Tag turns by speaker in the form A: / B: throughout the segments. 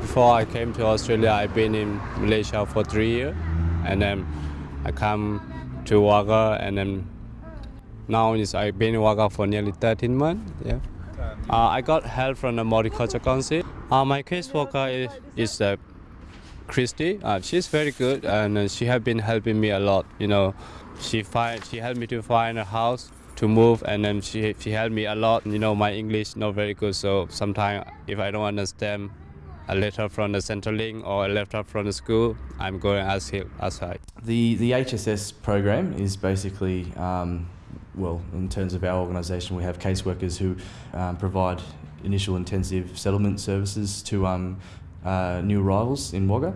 A: Before I came to Australia, I've been in Malaysia for three years, and then I come to Wagga, and then now is I've been in Wagga for nearly 13 months. Yeah. Uh, I got help from the Multicultural Council. Uh, my caseworker is, is uh, Christy. Uh, she's very good, and uh, she has been helping me a lot. You know, she find she helped me to find a house to move, and then she she helped me a lot. You know, my English not very good, so sometimes if I don't understand a letter from the Centrelink or a letter from the school, I'm going to ask him outside.
B: The the HSS program is basically, um, well, in terms of our organisation, we have caseworkers who um, provide initial intensive settlement services to um, uh, new arrivals in Wagga.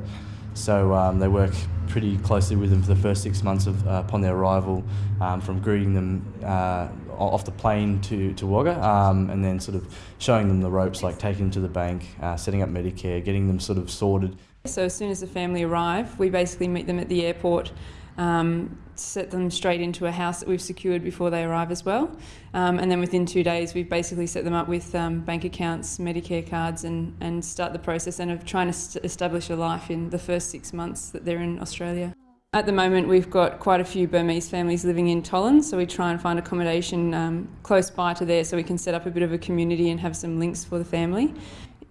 B: So um, they work pretty closely with them for the first six months of, uh, upon their arrival, um, from greeting them uh, off the plane to, to Wagga, um, and then sort of showing them the ropes, like taking them to the bank, uh, setting up Medicare, getting them sort of sorted.
C: So as soon as the family arrive, we basically meet them at the airport, um, set them straight into a house that we've secured before they arrive as well. Um, and then within two days, we've basically set them up with um, bank accounts, Medicare cards, and, and start the process and of trying to st- establish a life in the first six months that they're in Australia. At the moment, we've got quite a few Burmese families living in Tolland, so we try and find accommodation um, close by to there so we can set up a bit of a community and have some links for the family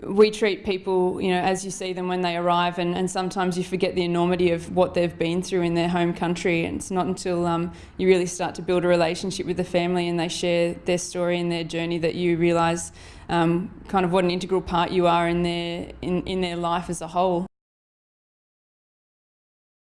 C: we treat people, you know, as you see them when they arrive, and, and sometimes you forget the enormity of what they've been through in their home country. And it's not until um, you really start to build a relationship with the family and they share their story and their journey that you realise um, kind of what an integral part you are in their in, in their life as a whole.